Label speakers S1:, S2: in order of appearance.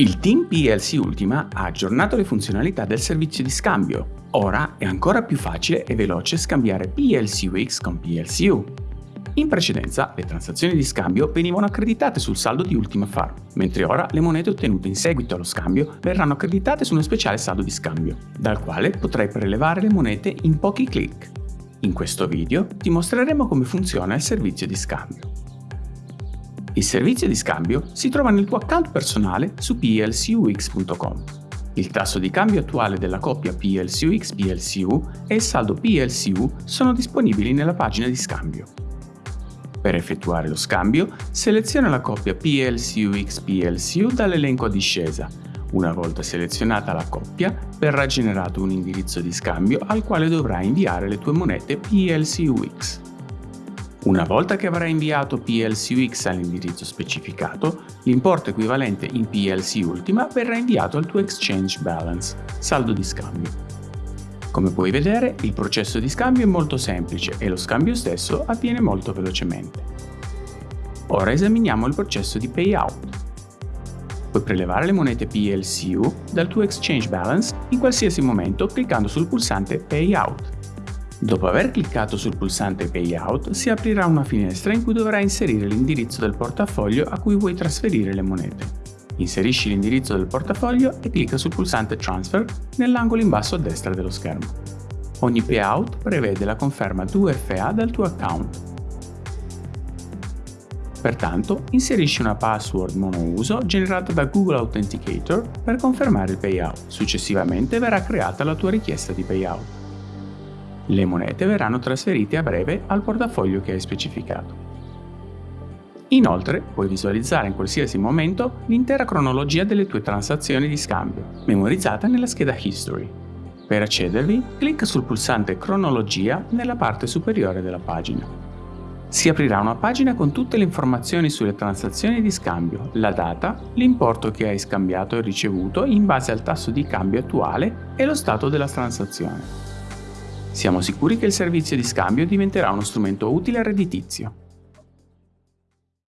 S1: Il team PLC Ultima ha aggiornato le funzionalità del servizio di scambio. Ora è ancora più facile e veloce scambiare PLCUX con PLCU. In precedenza le transazioni di scambio venivano accreditate sul saldo di Ultima Farm, mentre ora le monete ottenute in seguito allo scambio verranno accreditate su uno speciale saldo di scambio, dal quale potrai prelevare le monete in pochi clic. In questo video ti mostreremo come funziona il servizio di scambio. Il servizio di scambio si trova nel tuo account personale su plcux.com. Il tasso di cambio attuale della coppia PLCUX-PLCU e il saldo PLCU sono disponibili nella pagina di scambio. Per effettuare lo scambio, seleziona la coppia PLCUX-PLCU dall'elenco a discesa. Una volta selezionata la coppia, verrà generato un indirizzo di scambio al quale dovrai inviare le tue monete PLCUX. Una volta che avrai inviato PLCUX all'indirizzo specificato, l'importo equivalente in PLC Ultima verrà inviato al tuo Exchange Balance, saldo di scambio. Come puoi vedere, il processo di scambio è molto semplice e lo scambio stesso avviene molto velocemente. Ora esaminiamo il processo di payout. Puoi prelevare le monete PLCU dal tuo Exchange Balance in qualsiasi momento cliccando sul pulsante Payout. Dopo aver cliccato sul pulsante Payout si aprirà una finestra in cui dovrai inserire l'indirizzo del portafoglio a cui vuoi trasferire le monete. Inserisci l'indirizzo del portafoglio e clicca sul pulsante Transfer nell'angolo in basso a destra dello schermo. Ogni payout prevede la conferma 2FA dal tuo account. Pertanto, inserisci una password monouso generata da Google Authenticator per confermare il payout. Successivamente verrà creata la tua richiesta di payout. Le monete verranno trasferite a breve al portafoglio che hai specificato. Inoltre, puoi visualizzare in qualsiasi momento l'intera cronologia delle tue transazioni di scambio, memorizzata nella scheda History. Per accedervi, clicca sul pulsante Cronologia nella parte superiore della pagina. Si aprirà una pagina con tutte le informazioni sulle transazioni di scambio, la data, l'importo che hai scambiato e ricevuto in base al tasso di cambio attuale e lo stato della transazione. Siamo sicuri che il servizio di scambio diventerà uno strumento utile e redditizio.